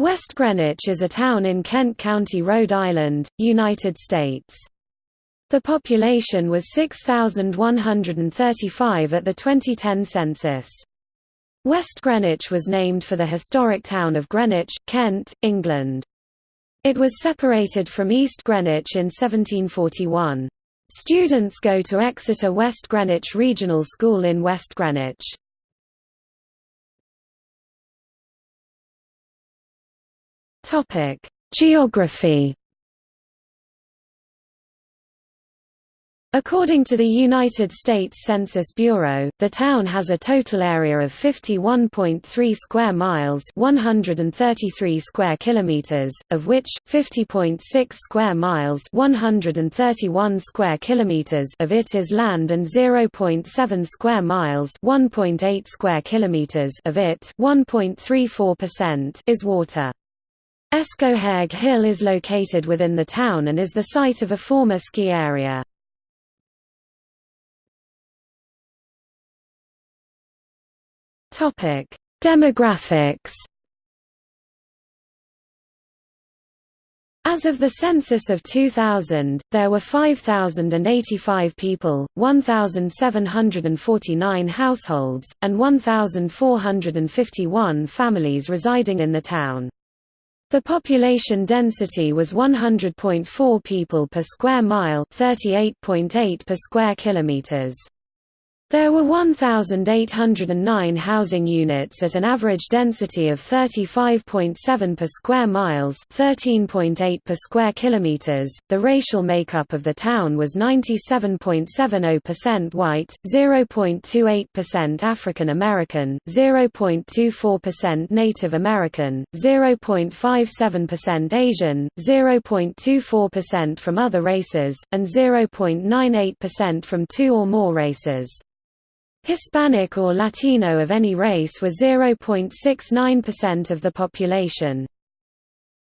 West Greenwich is a town in Kent County, Rhode Island, United States. The population was 6,135 at the 2010 census. West Greenwich was named for the historic town of Greenwich, Kent, England. It was separated from East Greenwich in 1741. Students go to Exeter West Greenwich Regional School in West Greenwich. Topic: Geography According to the United States Census Bureau, the town has a total area of 51.3 square miles, 133 square kilometers, of which 50.6 square miles, 131 square kilometers of it is land and 0.7 square miles, 1.8 square kilometers of it, 1.34% is water. Escoheag Hill is located within the town and is the site of a former ski area. Demographics As of the census of 2000, there were 5,085 people, 1,749 households, and 1,451 families residing in the town. The population density was 100.4 people per square mile, 38.8 per square kilometers. There were 1,809 housing units at an average density of 35.7 per square miles, 13.8 per square kilometers. The racial makeup of the town was 97.70% white, 0.28% African American, 0.24% Native American, 0.57% Asian, 0.24% from other races, and 0.98% from two or more races. Hispanic or Latino of any race were 0.69% of the population.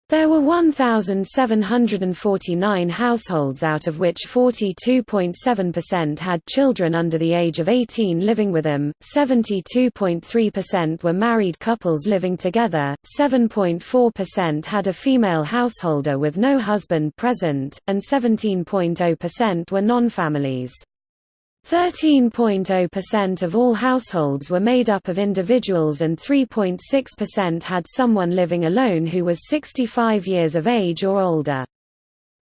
There were 1,749 households out of which 42.7% had children under the age of 18 living with them, 72.3% were married couples living together, 7.4% had a female householder with no husband present, and 17.0% were non-families. 13.0% of all households were made up of individuals and 3.6% had someone living alone who was 65 years of age or older.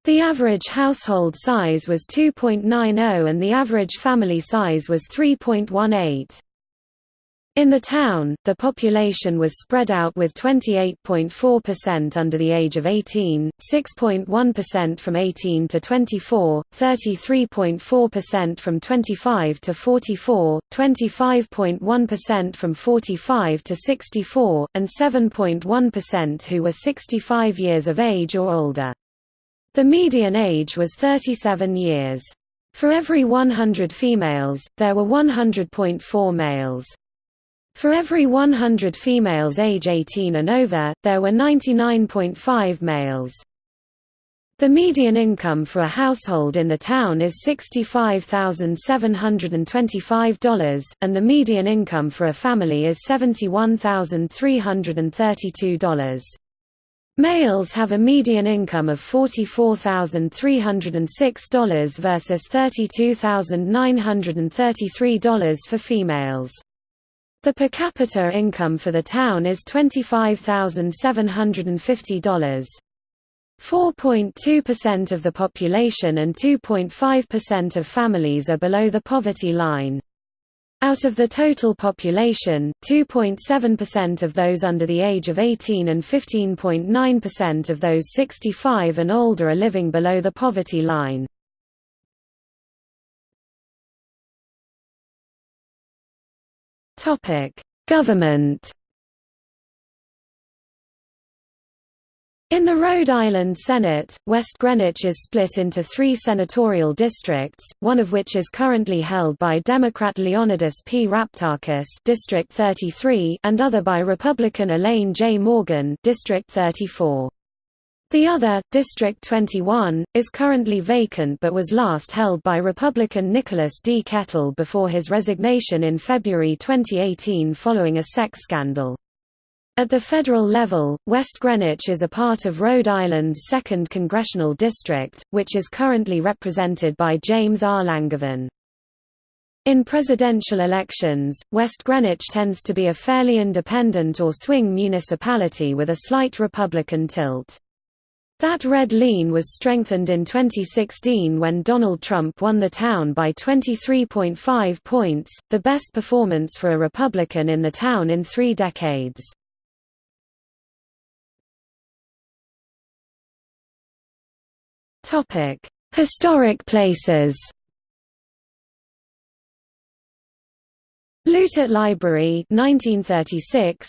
The average household size was 2.90 and the average family size was 3.18. In the town, the population was spread out with 28.4% under the age of 18, 6.1% from 18 to 24, 33.4% from 25 to 44, 25.1% from 45 to 64, and 7.1% who were 65 years of age or older. The median age was 37 years. For every 100 females, there were 100.4 males. For every 100 females age 18 and over, there were 99.5 males. The median income for a household in the town is $65,725, and the median income for a family is $71,332. Males have a median income of $44,306 versus $32,933 for females. The per capita income for the town is $25,750. 4.2% of the population and 2.5% of families are below the poverty line. Out of the total population, 2.7% of those under the age of 18 and 15.9% of those 65 and older are living below the poverty line. Topic: Government. In the Rhode Island Senate, West Greenwich is split into three senatorial districts, one of which is currently held by Democrat Leonidas P. Raptakis District 33 and other by Republican Elaine J. Morgan District 34. The other, District 21, is currently vacant but was last held by Republican Nicholas D. Kettle before his resignation in February 2018 following a sex scandal. At the federal level, West Greenwich is a part of Rhode Island's 2nd Congressional District, which is currently represented by James R. Langevin. In presidential elections, West Greenwich tends to be a fairly independent or swing municipality with a slight Republican tilt. That red lean was strengthened in 2016 when Donald Trump won the town by 23.5 points, the best performance for a Republican in the town in three decades. Historic places Louttit Library 1936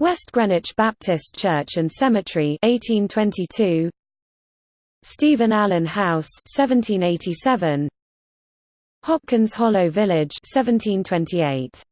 West Greenwich Baptist Church and Cemetery 1822 Stephen Allen House 1787 Hopkins Hollow Village 1728